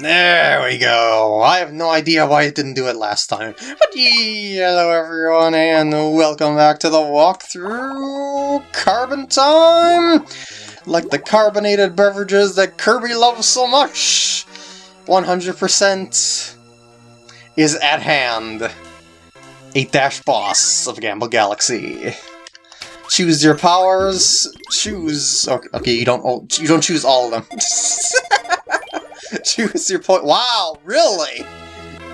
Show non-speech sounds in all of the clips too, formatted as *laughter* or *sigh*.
There we go. I have no idea why it didn't do it last time. But hello everyone and welcome back to the walkthrough Carbon Time! Like the carbonated beverages that Kirby loves so much. 100% is at hand. 8 boss of Gamble Galaxy. Choose your powers. Choose. Okay, you don't. You don't choose all of them. *laughs* *laughs* choose your point. Wow, really?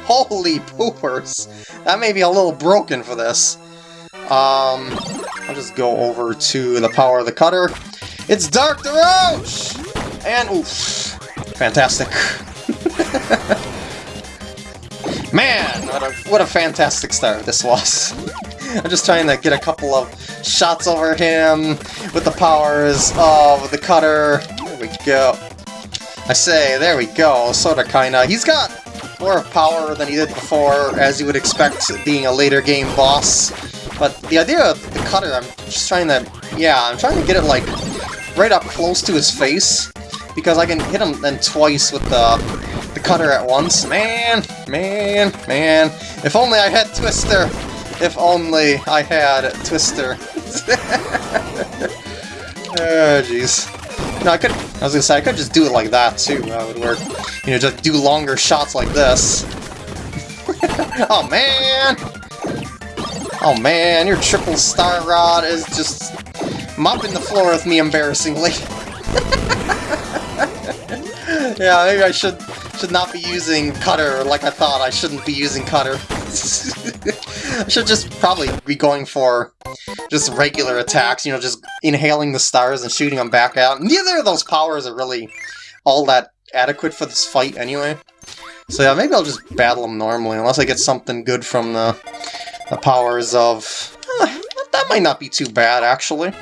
Holy poopers! That may be a little broken for this. Um, I'll just go over to the power of the cutter. It's Dark Daroach! And oof, fantastic. *laughs* Man, what a, what a fantastic start this was. *laughs* I'm just trying to get a couple of shots over him with the powers of the cutter. There we go. I say, there we go, sorta kinda. He's got more power than he did before, as you would expect being a later game boss. But the idea of the cutter, I'm just trying to, yeah, I'm trying to get it like right up close to his face, because I can hit him then twice with the, the cutter at once. Man, man, man, if only I had Twister! If only I had Twister. *laughs* oh, jeez. No, I could, I was gonna say, I could just do it like that, too. That would work. You know, just do longer shots like this. *laughs* oh, man! Oh, man, your triple star rod is just mopping the floor with me embarrassingly. *laughs* yeah, maybe I should should not be using cutter like I thought I shouldn't be using cutter. I *laughs* should just probably be going for just regular attacks, you know, just inhaling the stars and shooting them back out. Neither of those powers are really all that adequate for this fight anyway. So yeah, maybe I'll just battle them normally, unless I get something good from the, the powers of... Eh, that might not be too bad, actually.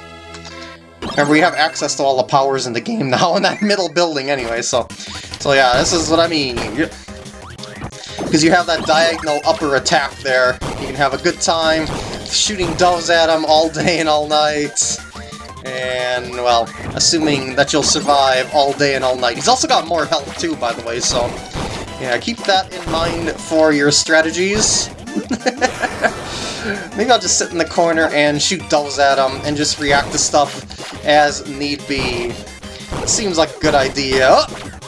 Remember, we have access to all the powers in the game now in that *laughs* middle building anyway, so... So yeah, this is what I mean. Because you have that diagonal upper attack there. You can have a good time shooting doves at him all day and all night. And, well, assuming that you'll survive all day and all night. He's also got more health too, by the way, so... Yeah, keep that in mind for your strategies. *laughs* Maybe I'll just sit in the corner and shoot doves at him and just react to stuff as need be. Seems like a good idea. Oh!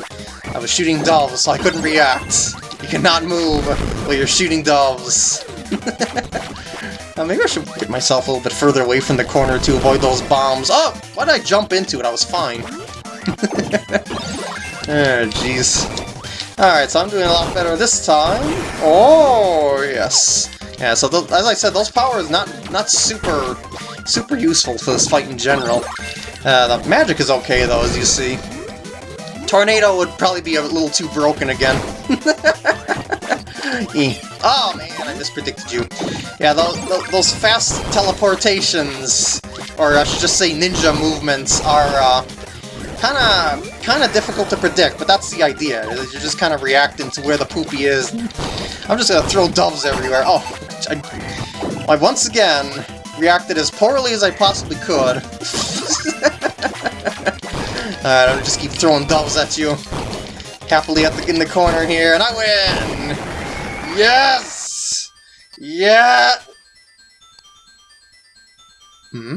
I was shooting doves, so I couldn't react. You cannot move while you're shooting doves. *laughs* uh, maybe I should get myself a little bit further away from the corner to avoid those bombs. Oh! Why did I jump into it? I was fine. *laughs* oh, jeez. Alright, so I'm doing a lot better this time. Oh, yes. Yeah, so as I said, those powers not not super super useful for this fight in general. Uh, the magic is okay, though, as you see. Tornado would probably be a little too broken again. *laughs* oh man, I mispredicted you. Yeah, those, those fast teleportations, or I should just say ninja movements, are uh, kind of kind of difficult to predict, but that's the idea. You're just kind of reacting to where the poopy is. I'm just gonna throw doves everywhere. Oh, I, I once again reacted as poorly as I possibly could. *laughs* Alright, I'll just keep throwing doves at you. Happily at the, in the corner here, and I win! Yes! Yeah! Hmm?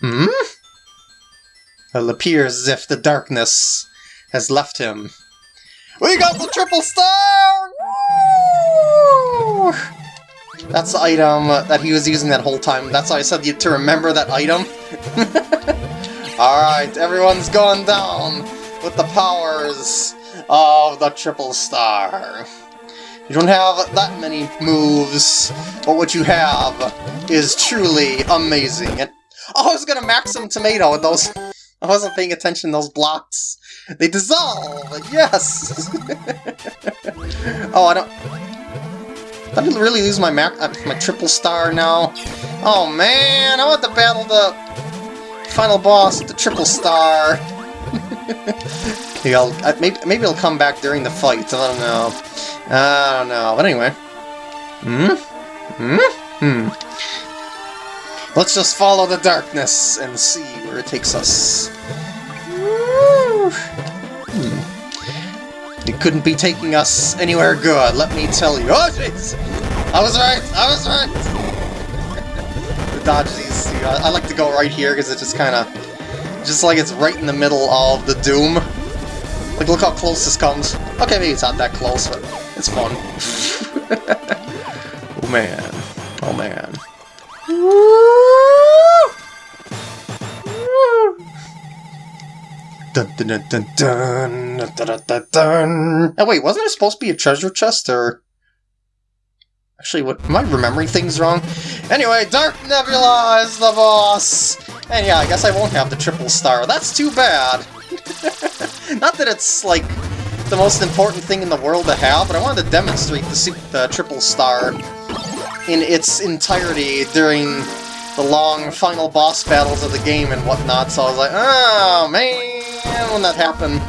Hmm? It appears as if the darkness has left him. We got the triple star! Woo! That's the item that he was using that whole time. That's why I said to remember that item. *laughs* Alright, everyone's going down with the powers of the Triple Star. You don't have that many moves, but what you have is truly amazing. And oh, I was gonna max some tomato with those. I wasn't paying attention to those blocks. They dissolve! Yes! *laughs* oh, I don't... I didn't really lose my uh, my triple star now. Oh man, I want to battle the Final boss, with the triple star. *laughs* maybe, I'll, uh, maybe, maybe it'll come back during the fight, I don't know. I don't know, but anyway. Hmm? Hmm? Hmm. Let's just follow the darkness and see where it takes us. Hmm. It couldn't be taking us anywhere good, let me tell you. Oh, jeez! I was right! I was right! *laughs* the dodge these, I, I like to go right here because it just kind of... Just like it's right in the middle of the Doom. Like, look how close this comes. Okay, maybe it's not that close, but it's fun. *laughs* oh man. Oh man. Dun, dun, dun, dun, dun, dun, dun, Oh wait, wasn't there supposed to be a treasure chest, or... Actually, what, am I remembering things wrong? Anyway, Dark Nebula is the boss! And yeah, I guess I won't have the triple star. That's too bad. *laughs* Not that it's like the most important thing in the world to have, but I wanted to demonstrate the, the triple star in its entirety during the long final boss battles of the game and whatnot, so I was like, oh man, when that happened.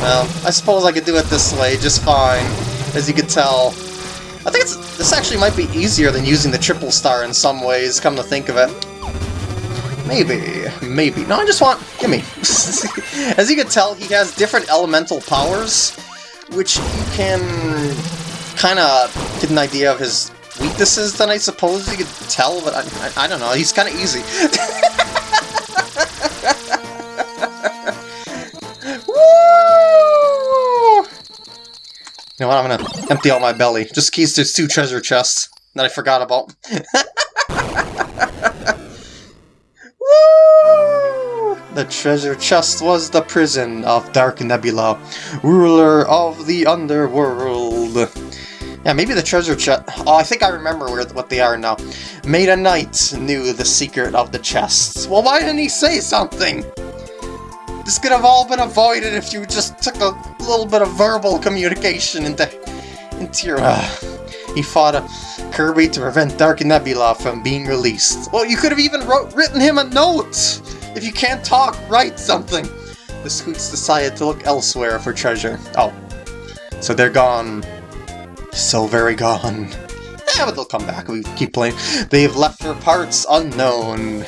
Well, I suppose I could do it this way just fine, as you could tell. I think this actually might be easier than using the triple star in some ways, come to think of it. Maybe, maybe. No, I just want... gimme. *laughs* as you can tell, he has different elemental powers, which you can kind of get an idea of his weaknesses then I suppose you could tell, but I, I, I don't know, he's kind of easy. *laughs* You know what, I'm gonna empty out my belly. Just keys there's two treasure chests that I forgot about. *laughs* The treasure chest was the prison of Dark Nebula, ruler of the underworld. Yeah, maybe the treasure chest... Oh, I think I remember where, what they are now. Meta Knight knew the secret of the chests. Well, why didn't he say something? This could have all been avoided if you just took a little bit of verbal communication into, into your... Uh, he fought a Kirby to prevent Dark Nebula from being released. Well, you could have even wrote, written him a note! If you can't talk, write something! The Squeaks decided to look elsewhere for treasure. Oh. So they're gone so very gone. Yeah, but they'll come back. We keep playing. They've left their parts unknown.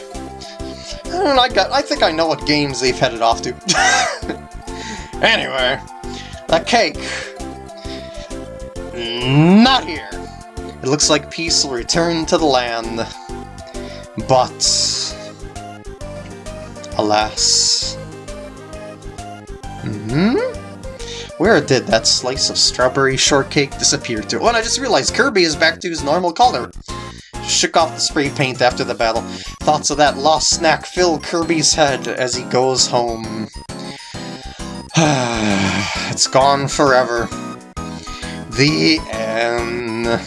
I got, I think I know what games they've headed off to. *laughs* anyway, the cake. Not here. It looks like peace will return to the land. But... Alas... Mm hmm? Where did that slice of strawberry shortcake disappear to? Oh, and I just realized Kirby is back to his normal color. Shook off the spray paint after the battle. Thoughts of that lost snack fill Kirby's head as he goes home. *sighs* it's gone forever. The end.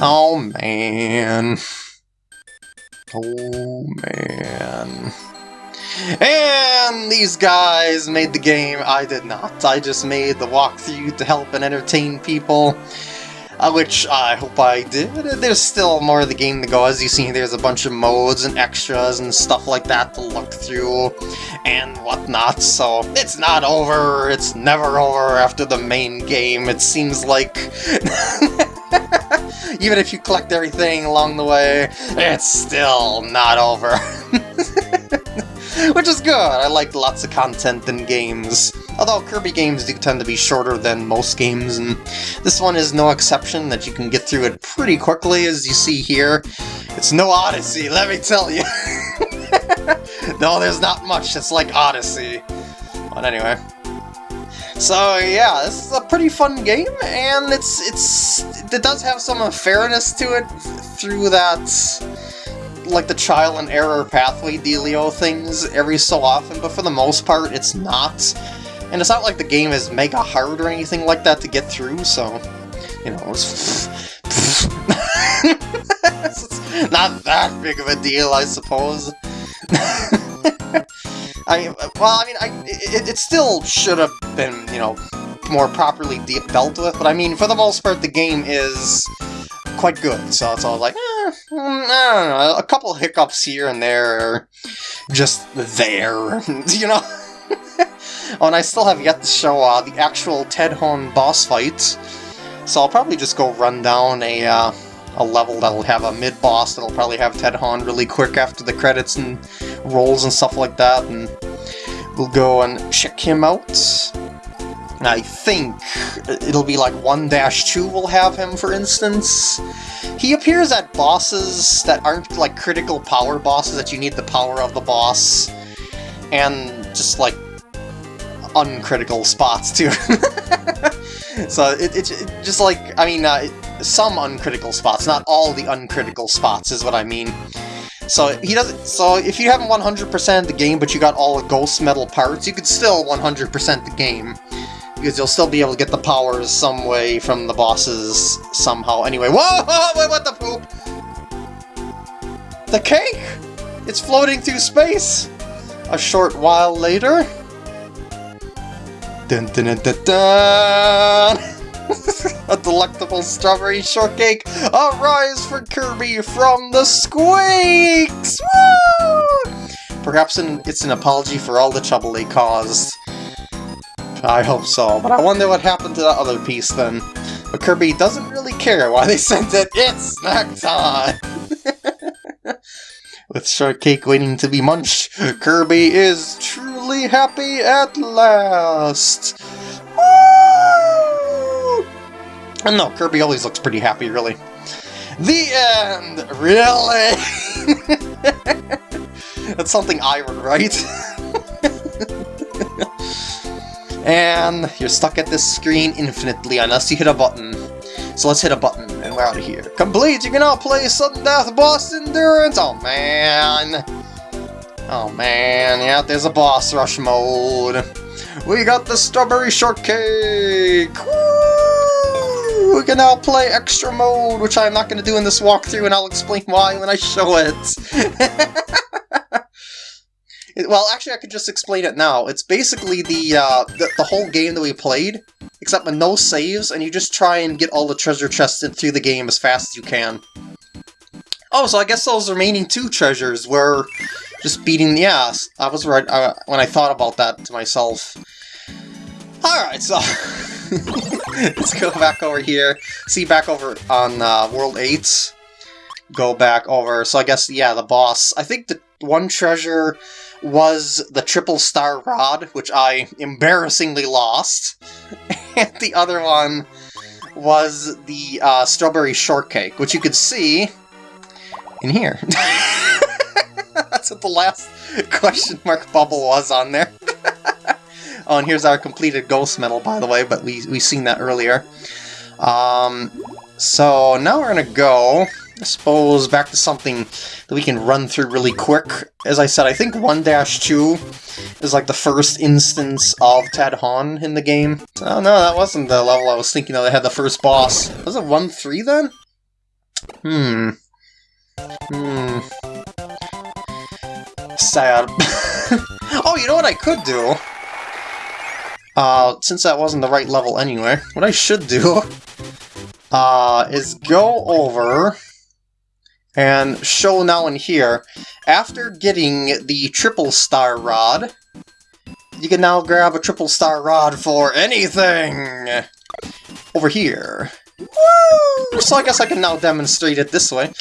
Oh man. Oh man. And these guys made the game. I did not. I just made the walkthrough to help and entertain people. Uh, which I hope I did. There's still more of the game to go. As you see, there's a bunch of modes and extras and stuff like that to look through and whatnot, so it's not over. It's never over after the main game. It seems like... *laughs* Even if you collect everything along the way, it's still not over. *laughs* Which is good, I like lots of content in games. Although Kirby games do tend to be shorter than most games, and this one is no exception, that you can get through it pretty quickly, as you see here. It's no Odyssey, let me tell you! *laughs* no, there's not much, it's like Odyssey. But anyway. So yeah, this is a pretty fun game, and it's it's it does have some fairness to it through that like the trial and error pathway dealio things every so often, but for the most part it's not. And it's not like the game is mega hard or anything like that to get through, so, you know, it's, *laughs* it's not that big of a deal, I suppose. *laughs* I well, I mean, I it, it still should have been, you know, more properly dealt with, but I mean, for the most part, the game is quite good, so it's all like, eh, mm, I don't know, a couple hiccups here and there just there, *laughs* you know? oh, and I still have yet to show uh, the actual Tedhaun boss fight, so I'll probably just go run down a, uh, a level that'll have a mid-boss that'll probably have Tedhaun really quick after the credits and rolls and stuff like that, and we'll go and check him out. I think it'll be like 1-2 will have him, for instance. He appears at bosses that aren't like critical power bosses that you need the power of the boss, and just like uncritical spots too. *laughs* so it, it, it, just like, I mean, uh, some uncritical spots, not all the uncritical spots is what I mean. So he doesn't. So if you haven't 100% the game, but you got all the ghost medal parts, you could still 100% the game because you'll still be able to get the powers some way from the bosses somehow. Anyway, *laughs* whoa! Wait, what the poop? The cake! It's floating through space. A short while later. Dun dun dun dun dun! *laughs* *laughs* a delectable strawberry shortcake! A rise for Kirby from the Squeaks! Woo! Perhaps an, it's an apology for all the trouble they caused. I hope so, but I wonder what happened to that other piece then. But Kirby doesn't really care why they *laughs* sent it. It's snack time! *laughs* With shortcake waiting to be munched, Kirby is truly happy at last! And no, Kirby always looks pretty happy, really. The end! Really? *laughs* That's something I would write. *laughs* And you're stuck at this screen infinitely unless you hit a button. So let's hit a button and we're out of here. Complete! You can now play Sudden Death Boss Endurance! Oh man! Oh man, yeah, there's a boss rush mode. We got the Strawberry Shortcake! Woo! We can now play Extra Mode, which I'm not going to do in this walkthrough, and I'll explain why when I show it. *laughs* Well, actually, I could just explain it now. It's basically the, uh, the, the whole game that we played, except with no saves, and you just try and get all the treasure chests through the game as fast as you can. Oh, so I guess those remaining two treasures were just beating the ass. I was right uh, when I thought about that to myself. Alright, so... *laughs* *laughs* let's go back over here. See, back over on uh, World 8. Go back over. So I guess, yeah, the boss. I think the one treasure was the triple star rod, which I embarrassingly lost, *laughs* and the other one was the uh, strawberry shortcake, which you could see in here. *laughs* That's what the last question mark bubble was on there. Oh, and here's our completed ghost medal, by the way, but we we seen that earlier. Um, so now we're gonna go I suppose back to something that we can run through really quick. As I said, I think 1-2 is like the first instance of Tedhaun in the game. Oh no, that wasn't the level I was thinking of. They had the first boss. Was it 1-3 then? Hmm. Hmm. Sad. *laughs* oh, you know what I could do? Uh, since that wasn't the right level anyway, *laughs* what I should do uh, is go over and show now and here, after getting the triple star rod, you can now grab a triple star rod for anything! Over here. Woo! So I guess I can now demonstrate it this way.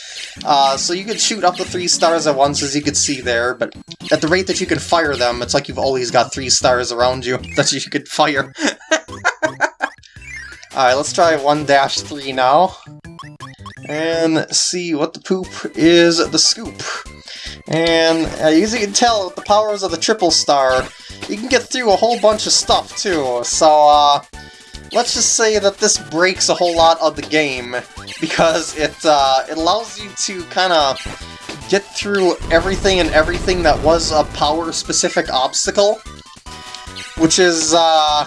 Uh, so you can shoot up to three stars at once, as you can see there, but at the rate that you can fire them, it's like you've always got three stars around you *laughs* that you could fire. *laughs* Alright, let's try 1-3 now and see what the poop is the scoop. And uh, as you can tell, with the powers of the triple star, you can get through a whole bunch of stuff too, so uh, let's just say that this breaks a whole lot of the game, because it, uh, it allows you to kind of get through everything and everything that was a power-specific obstacle, which is, uh,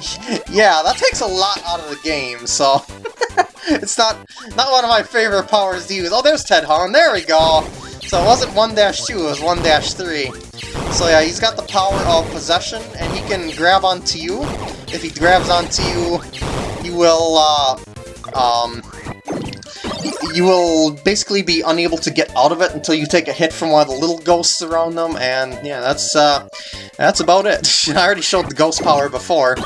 *laughs* yeah, that takes a lot out of the game, so... *laughs* it's not not one of my favorite powers to use. Oh, there's Tedhaun. There we go. So it wasn't 1-2, it was 1-3. So yeah, he's got the power of possession, and he can grab onto you. If he grabs onto you, you will, uh, um, you will basically be unable to get out of it until you take a hit from one of the little ghosts around them, and yeah, that's, uh, that's about it. *laughs* I already showed the ghost power before.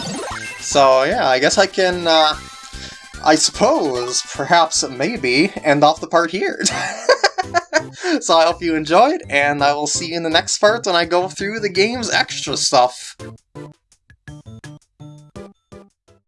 So yeah, I guess I can, uh, I suppose, perhaps, maybe, end off the part here. *laughs* so I hope you enjoyed, and I will see you in the next part when I go through the game's extra stuff.